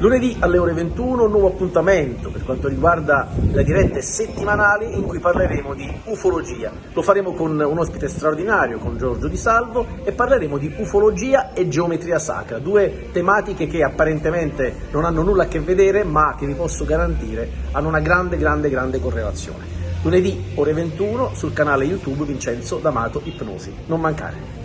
Lunedì alle ore 21 un nuovo appuntamento per quanto riguarda le dirette settimanali in cui parleremo di ufologia. Lo faremo con un ospite straordinario, con Giorgio Di Salvo, e parleremo di ufologia e geometria sacra, due tematiche che apparentemente non hanno nulla a che vedere, ma che vi posso garantire hanno una grande, grande, grande correlazione. Lunedì ore 21 sul canale YouTube Vincenzo D'Amato Ipnosi. Non mancare.